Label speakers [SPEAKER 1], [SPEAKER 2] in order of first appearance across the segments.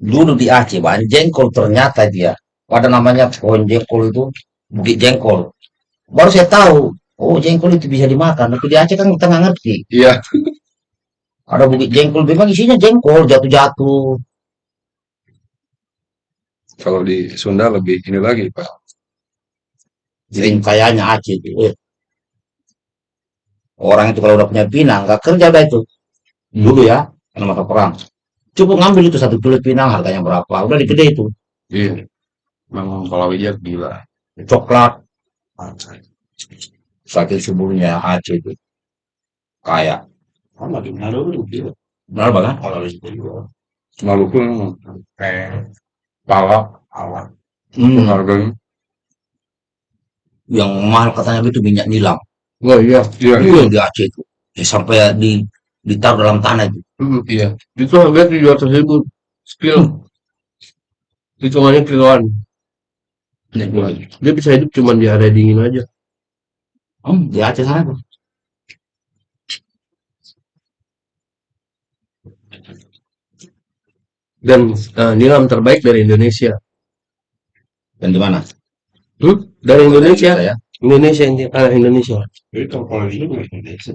[SPEAKER 1] dulu di Aceh bang jengkol ternyata dia. Ada namanya pohon jengkol itu bukit jengkol. Baru saya tahu oh jengkol itu bisa dimakan. Tapi di Aceh kan kita nggak ngerti.
[SPEAKER 2] Iya.
[SPEAKER 1] ada bukit jengkol memang isinya jengkol jatuh-jatuh.
[SPEAKER 2] Kalau di Sunda lebih ini lagi, Pak.
[SPEAKER 1] jadi kayaknya Aceh itu eh, orang itu kalau udah punya pinang nggak kerja dah itu. Dulu ya karena masa perang cukup ngambil itu satu kulit pinang harganya berapa udah digede itu
[SPEAKER 2] Iya. Memang kalau aja gila.
[SPEAKER 1] coklat saking suburnya Aceh itu kayak
[SPEAKER 3] Kan lagi Manado itu dia.
[SPEAKER 1] benar banget
[SPEAKER 3] Kalau itu juga.
[SPEAKER 2] Maluku memang
[SPEAKER 3] Kayak
[SPEAKER 2] palak
[SPEAKER 3] awal.
[SPEAKER 1] hmm,
[SPEAKER 2] harganya.
[SPEAKER 1] yang mahal katanya itu minyak nilam
[SPEAKER 2] Oh iya, iya.
[SPEAKER 1] iya di Aceh itu ya, sampai di ditaruh dalam tanah itu
[SPEAKER 2] Hmm, iya. Itu harga tujuh ratus ribu skill. Hitungannya kiloan. Dia bisa hidup cuma di area dingin aja.
[SPEAKER 1] hmm, di Aceh sana tuh
[SPEAKER 2] Dan eh, nilam terbaik dari Indonesia.
[SPEAKER 1] dan di mana
[SPEAKER 2] Hmm? Dari Indonesia.
[SPEAKER 1] ya
[SPEAKER 2] Indonesia ini ah, Indonesia.
[SPEAKER 3] Itu kalau di sini Indonesia.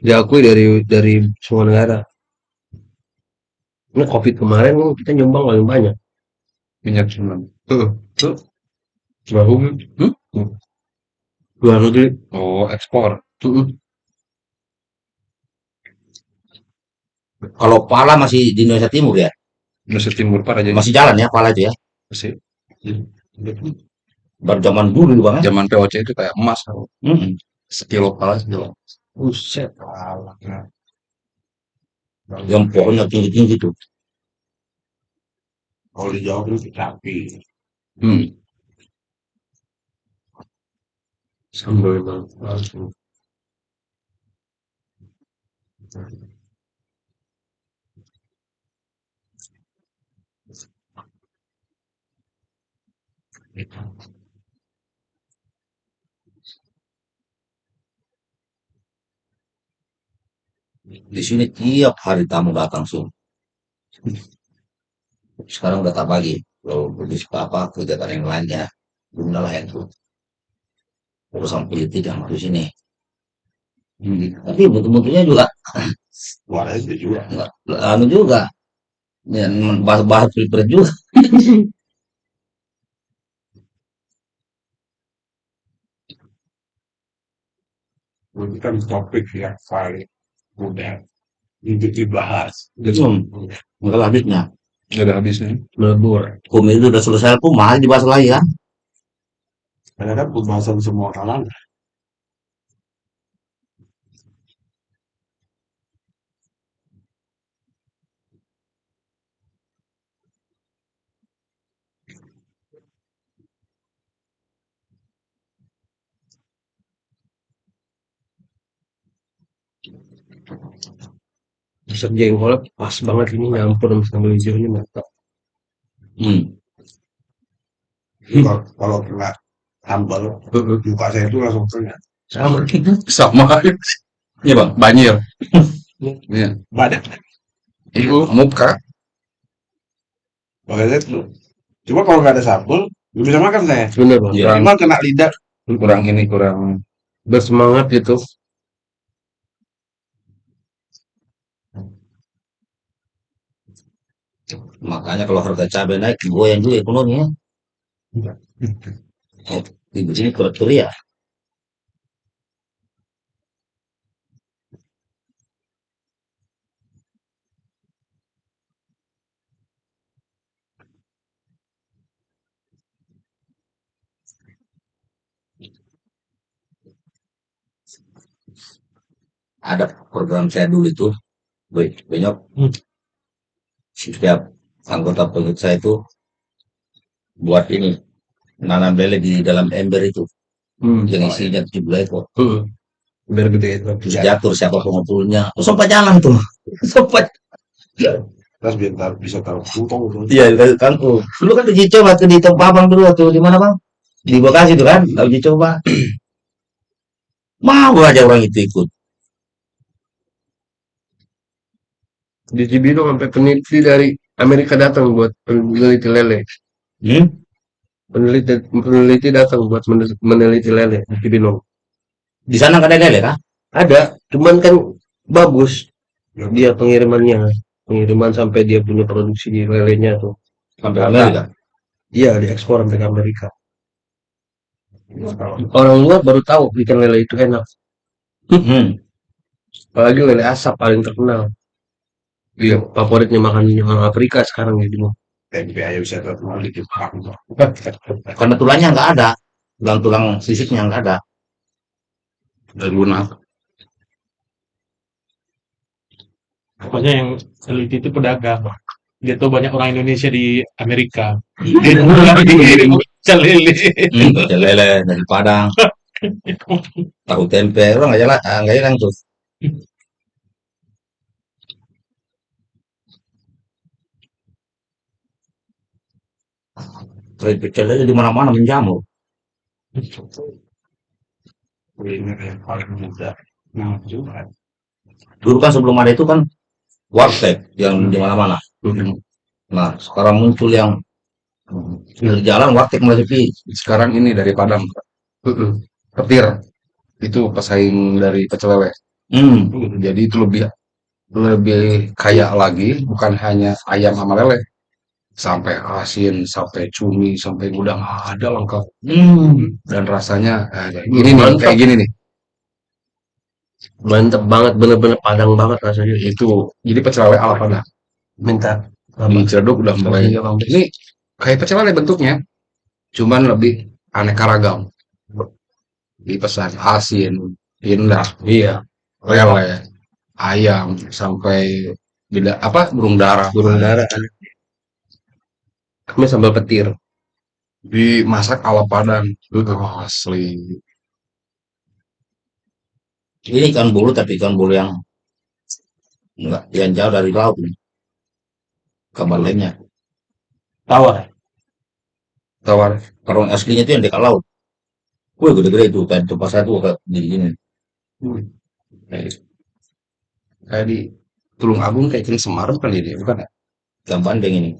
[SPEAKER 2] Diakui dari dari semua negara. Ini COVID kemarin kan kita nyumbang paling banyak.
[SPEAKER 4] minyak cuman
[SPEAKER 2] Heeh.
[SPEAKER 4] tuh bahu
[SPEAKER 2] Hmm? Luar negeri.
[SPEAKER 4] oh ekspor
[SPEAKER 2] Heeh.
[SPEAKER 1] kalau pala masih di Indonesia Timur ya
[SPEAKER 4] Indonesia Timur pak aja
[SPEAKER 1] masih jalan ya pala itu ya
[SPEAKER 4] masih
[SPEAKER 1] baru zaman dulu banget
[SPEAKER 4] zaman POC itu kayak emas tau.
[SPEAKER 1] hmm.
[SPEAKER 4] sekilo pala sekilo
[SPEAKER 2] Buset.
[SPEAKER 1] Yang pohonnya tinggi-tinggi tuh
[SPEAKER 3] Kalau di Jawa itu sapi.
[SPEAKER 1] hmm.
[SPEAKER 2] Sambal banget. langsung.
[SPEAKER 1] Di sini tiap hari tamu datang sih sekarang udah tak bagi. Kalau suka apa kegiatan yang lainnya belum lah itu urusan politik yang di sini. Hmm, tapi betul-betulnya juga.
[SPEAKER 3] Luar itu juga.
[SPEAKER 1] anu juga. Ya, bahas-bahas pilpres juga.
[SPEAKER 3] Itu kan topik yang paling untuk dibahas.
[SPEAKER 1] hmm. nggak ada habisnya
[SPEAKER 4] nggak ada habisnya
[SPEAKER 2] Melebur.
[SPEAKER 1] hukum itu udah selesai pun malah dibahas lagi kan
[SPEAKER 3] Karena kan pembahasan semua kalangan.
[SPEAKER 2] Buset jengkolnya pas banget ini nyampur sama sambal hijaunya mantap.
[SPEAKER 1] hmm.
[SPEAKER 3] Kalau kalau kena sambal, muka saya itu langsung kena.
[SPEAKER 2] Sama.
[SPEAKER 4] sama
[SPEAKER 1] iya bang
[SPEAKER 4] banjir iya
[SPEAKER 3] Badan.
[SPEAKER 4] itu muka
[SPEAKER 3] Makanya itu. Cuma kalau nggak ada sambal, nggak bisa makan saya.
[SPEAKER 2] Bener bang.
[SPEAKER 1] Iya.
[SPEAKER 3] Cuma kena lidah.
[SPEAKER 4] kurang ini kurang
[SPEAKER 2] Bersemangat gitu.
[SPEAKER 1] Makanya kalau harga cabai naik goyang juga ekonomi ya. Di sini kurang ya. Ada program saya dulu itu banyak
[SPEAKER 2] Hmm.
[SPEAKER 1] Setiap anggota pengikut saya itu buat ini nanam lele di dalam ember itu
[SPEAKER 2] Hmm.
[SPEAKER 1] yang isinya 17 ekor
[SPEAKER 2] Hmm. Biar gede itu.
[SPEAKER 1] diatur siapa pengumpulnya oh, sempat jalan tuh sempat
[SPEAKER 3] Terus biar tar- bisa taruh kantong gitu.
[SPEAKER 1] iya kan oh. dulu kan uji coba tuh di tempat abang dulu tuh di mana bang di Bekasi tuh kan uji coba mau aja orang itu ikut
[SPEAKER 2] Di Cibinong sampai peneliti dari Amerika datang buat meneliti lele.
[SPEAKER 1] Hmm?
[SPEAKER 2] Peneliti peneliti datang buat menel- meneliti lele di Cibinong.
[SPEAKER 1] Di sana ada lele kah?
[SPEAKER 2] Ada, cuman kan bagus dia pengirimannya. Pengiriman sampai dia punya produksi lelenya tuh.
[SPEAKER 1] Sampai Amerika.
[SPEAKER 2] Iya, diekspor sampai ke Amerika. Orang luar baru tahu ikan lele itu enak.
[SPEAKER 1] Hmm.
[SPEAKER 2] Apalagi lele asap paling terkenal.
[SPEAKER 4] Iya.
[SPEAKER 2] Favoritnya makan orang Afrika sekarang ya Bimo.
[SPEAKER 3] tempe aja bisa terkenal di Jepang.
[SPEAKER 1] Karena tulangnya nggak ada. Tulang-tulang sisiknya nggak ada.
[SPEAKER 4] Dan guna.
[SPEAKER 5] Pokoknya yang teliti itu pedagang. Dia tahu banyak orang Indonesia di Amerika.
[SPEAKER 1] Hmm,
[SPEAKER 5] Dia pulang dikirim pecel lele.
[SPEAKER 1] Hmm, pecel lele dari Padang. Tahu tempe. Orang nggak jalan, nggak jalan tuh. Tren pecel lele di mana-mana menjamur.
[SPEAKER 3] Paling mudah. Nah.
[SPEAKER 1] Dulu kan sebelum ada itu kan warteg yang di mana-mana. Nah, sekarang muncul yang di jalan warteg mulai sepi.
[SPEAKER 4] Sekarang ini dari Padang. Petir. Itu pesaing dari pecel lele.
[SPEAKER 1] Hmm.
[SPEAKER 4] Jadi itu lebih lebih kaya lagi, bukan hanya ayam sama lele. Sampai asin, sampai cumi, sampai udang ada lengkap.
[SPEAKER 1] Hmm.
[SPEAKER 4] Dan rasanya eh, gini nih, kayak gini nih.
[SPEAKER 2] Mantep banget, bener-bener padang banget rasanya.
[SPEAKER 4] Itu jadi pecel lele ala Padang.
[SPEAKER 2] Minta
[SPEAKER 4] Di Ciledug udah mulai.
[SPEAKER 2] Iya.
[SPEAKER 4] Ini kayak pecel lele bentuknya, cuman lebih aneka ragam. Dipesan asin, indah,
[SPEAKER 2] Iya,
[SPEAKER 4] lele, ayam, sampai beda apa burung dara.
[SPEAKER 2] burung dara ada. Kami sambal petir.
[SPEAKER 4] dimasak ala Padang. Oh, asli.
[SPEAKER 1] Ini ikan bulu tapi ikan bulu yang enggak yang jauh dari laut nih. Kabar lainnya.
[SPEAKER 5] Tawar.
[SPEAKER 4] Tawar.
[SPEAKER 1] Kalau yang aslinya itu yang dekat laut. Wih gede-gede itu tadi tempat saya tuh kayak di sini.
[SPEAKER 4] Kayak kayak di Tulung Agung kayak ikan semar bukan ini, bukan ya?
[SPEAKER 1] Ikan bandeng ini.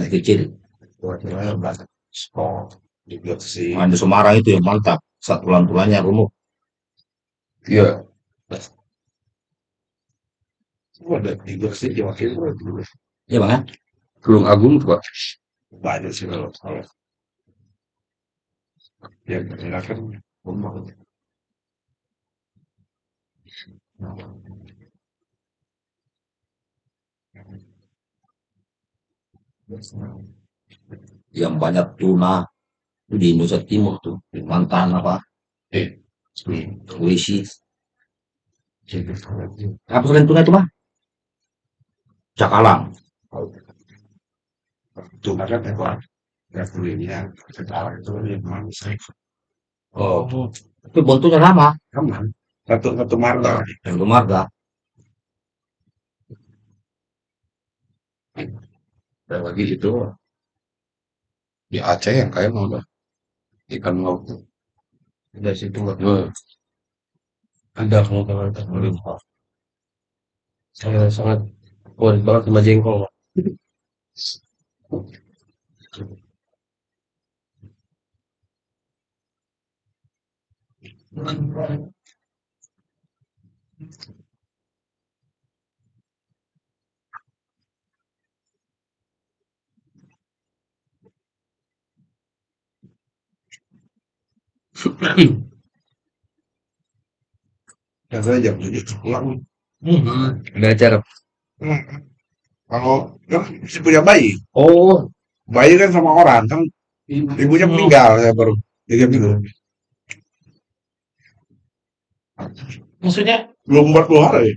[SPEAKER 1] Yang kecil.
[SPEAKER 3] Sport. Di.
[SPEAKER 1] Nah, Semarang itu yang mantap. Satu tulang-tulangnya rumah.
[SPEAKER 4] Iya.
[SPEAKER 3] Oh, ada.
[SPEAKER 1] Iya bang ya?
[SPEAKER 4] Tulung Agung tuh Pak.
[SPEAKER 3] Banyak sih kalau daerah kan rumah.
[SPEAKER 1] Yang banyak tuna itu di Indonesia Timur tuh. Di Mantan apa?
[SPEAKER 3] Eh.
[SPEAKER 1] Wisi. Apa selain tuna itu bang? Cakalang.
[SPEAKER 3] Cuma kan ekor ya kulitnya sekarang itu yang manusia
[SPEAKER 1] Oh. Tapi bentuknya sama.
[SPEAKER 3] aman. Satu satu marga.
[SPEAKER 1] Yang marga.
[SPEAKER 4] Dan lagi itu di Aceh yang kayak mau ada ikan laut.
[SPEAKER 2] Dari situ nggak ada kalau kalau kalau Saya sangat favorit banget sama jengkol.
[SPEAKER 3] saya jam tujuh pulang.
[SPEAKER 2] Ada acara.
[SPEAKER 3] Hmm. Kalau kan si punya bayi,
[SPEAKER 2] Oh,
[SPEAKER 3] bayi kan sama orang kan ibunya meninggal saya baru tiga minggu
[SPEAKER 5] Maksudnya,
[SPEAKER 3] belum empat puluh hari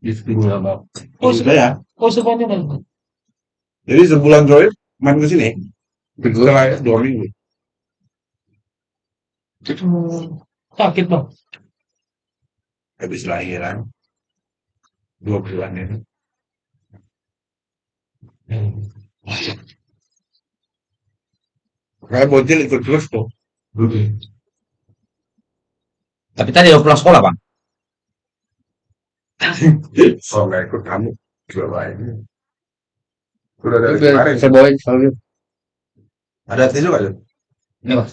[SPEAKER 2] bang.
[SPEAKER 5] oh,
[SPEAKER 3] sudah ya
[SPEAKER 5] oh semuanya kan.
[SPEAKER 3] jadi sebulan terakhir main ke sini. Setelah dua minggu
[SPEAKER 5] Hmm, sakit bang.
[SPEAKER 3] habis lahiran dua bulan ini kayak bocil ikut terus tuh
[SPEAKER 1] Tapi tadi udah pulang sekolah bang.
[SPEAKER 3] Kalau nggak ikut kamu juga baik. Udah dari kemarin.
[SPEAKER 4] saya bawain gitu.
[SPEAKER 3] Ada tisu Jun?
[SPEAKER 1] Ini mas.